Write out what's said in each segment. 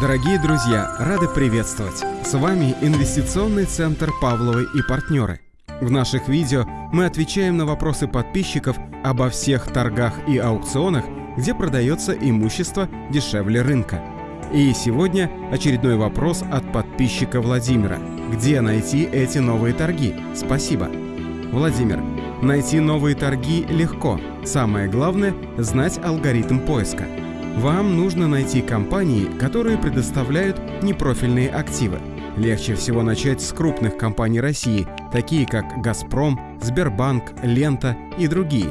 Дорогие друзья, рады приветствовать! С вами Инвестиционный центр «Павловы и партнеры». В наших видео мы отвечаем на вопросы подписчиков обо всех торгах и аукционах, где продается имущество дешевле рынка. И сегодня очередной вопрос от подписчика Владимира. Где найти эти новые торги? Спасибо. Владимир, найти новые торги легко. Самое главное – знать алгоритм поиска – вам нужно найти компании, которые предоставляют непрофильные активы. Легче всего начать с крупных компаний России, такие как «Газпром», «Сбербанк», «Лента» и другие.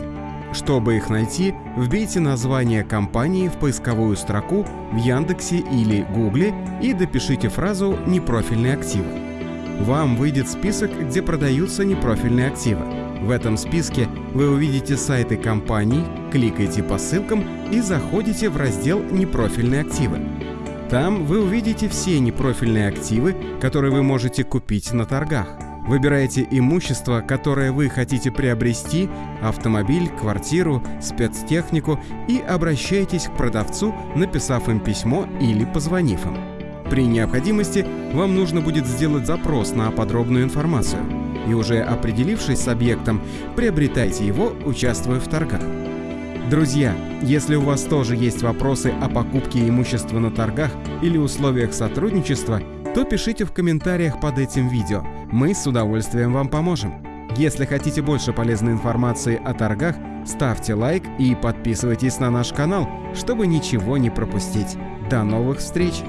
Чтобы их найти, вбейте название компании в поисковую строку в Яндексе или Гугле и допишите фразу «непрофильные активы». Вам выйдет список, где продаются непрофильные активы. В этом списке вы увидите сайты компаний, кликайте по ссылкам и заходите в раздел «Непрофильные активы». Там вы увидите все непрофильные активы, которые вы можете купить на торгах. Выбираете имущество, которое вы хотите приобрести, автомобиль, квартиру, спецтехнику и обращаетесь к продавцу, написав им письмо или позвонив им. При необходимости вам нужно будет сделать запрос на подробную информацию и уже определившись с объектом, приобретайте его, участвуя в торгах. Друзья, если у вас тоже есть вопросы о покупке имущества на торгах или условиях сотрудничества, то пишите в комментариях под этим видео. Мы с удовольствием вам поможем. Если хотите больше полезной информации о торгах, ставьте лайк и подписывайтесь на наш канал, чтобы ничего не пропустить. До новых встреч!